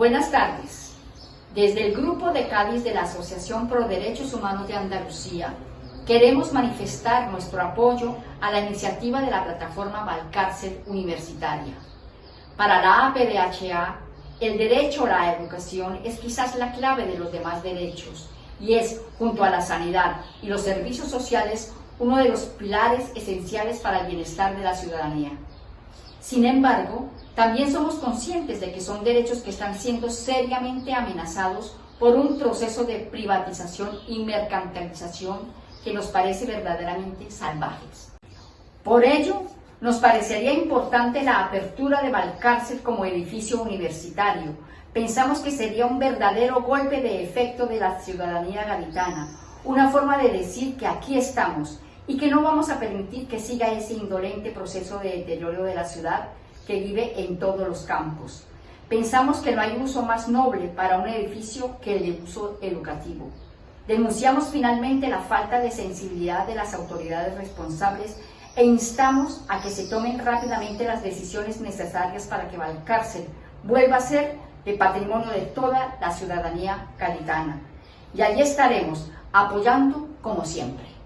Buenas tardes. Desde el Grupo de Cádiz de la Asociación Pro Derechos Humanos de Andalucía, queremos manifestar nuestro apoyo a la iniciativa de la plataforma Valcárcel Universitaria. Para la APDHA, el derecho a la educación es quizás la clave de los demás derechos y es, junto a la sanidad y los servicios sociales, uno de los pilares esenciales para el bienestar de la ciudadanía. Sin embargo, también somos conscientes de que son derechos que están siendo seriamente amenazados por un proceso de privatización y mercantilización que nos parece verdaderamente salvajes. Por ello, nos parecería importante la apertura de Valcárcel como edificio universitario. Pensamos que sería un verdadero golpe de efecto de la ciudadanía gaditana, una forma de decir que aquí estamos y que no vamos a permitir que siga ese indolente proceso de deterioro de la ciudad que vive en todos los campos. Pensamos que no hay uso más noble para un edificio que el de uso educativo. Denunciamos finalmente la falta de sensibilidad de las autoridades responsables e instamos a que se tomen rápidamente las decisiones necesarias para que Valcárcel vuelva a ser de patrimonio de toda la ciudadanía gaditana. Y allí estaremos apoyando como siempre.